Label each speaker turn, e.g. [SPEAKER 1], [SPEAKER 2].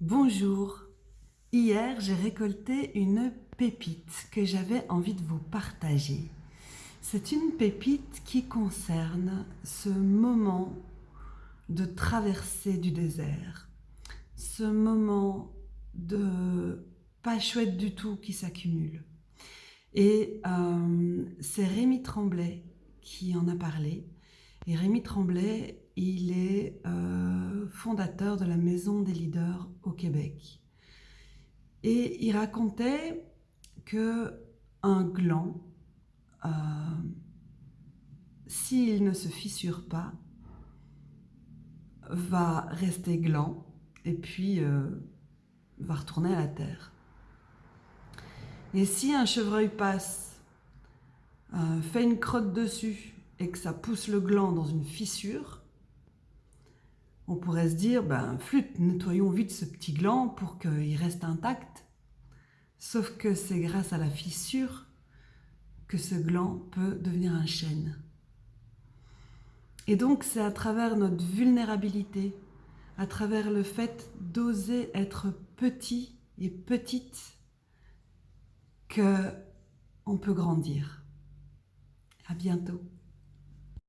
[SPEAKER 1] Bonjour. Hier, j'ai récolté une pépite que j'avais envie de vous partager. C'est une pépite qui concerne ce moment de traversée du désert, ce moment de pas chouette du tout qui s'accumule. Et euh, c'est Rémi Tremblay qui en a parlé. Et Rémi Tremblay, il est euh, fondateur de la Maison des leaders au Québec. Et il racontait que un gland, euh, s'il ne se fissure pas, va rester gland et puis va retourner à la terre. Et si un chevreuil passe, euh, fait une crotte dessus et que ça pousse le gland dans une fissure, on pourrait se dire, ben flûte, nettoyons vite ce petit gland pour qu'il reste intact. Sauf que c'est grâce à la fissure que ce gland peut devenir un chêne. Et donc c'est à travers notre vulnérabilité, à travers le fait d'oser être petit et petite, que on peut grandir. À bientôt.